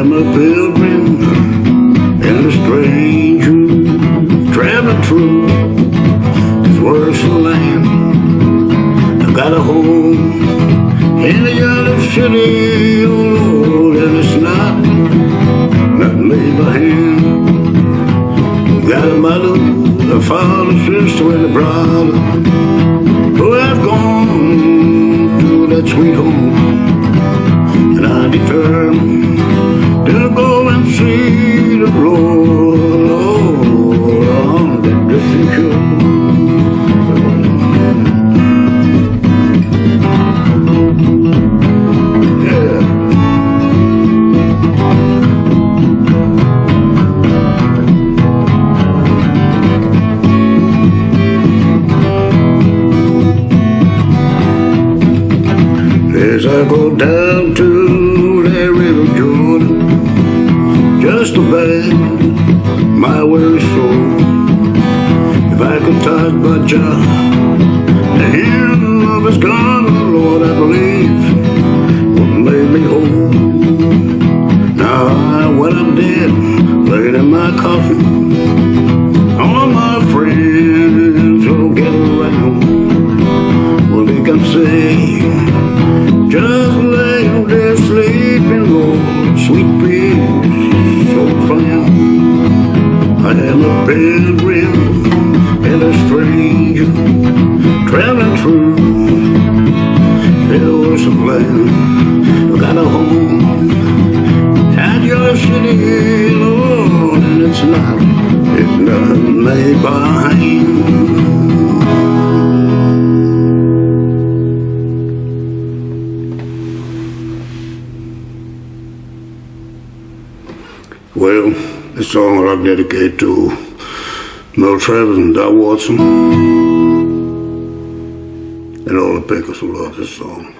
am a pilgrim and a stranger traveling through this worrisome land. I got a home in the yellow city, oh Lord, and it's not nothing made by hand. Got a mother, a father, sister, and a brother. As I go down to that river Jordan, just to beg my weary soul. If I could touch my job, the hem of his garment, Lord, I believe would make me whole. Now, I, when I'm dead, laid in my coffin, traveling through. Got a home your city, and it's not, it's not made by. Well, this song I dedicate to Merle Travis and Doc Watson and all the pickers who love this song.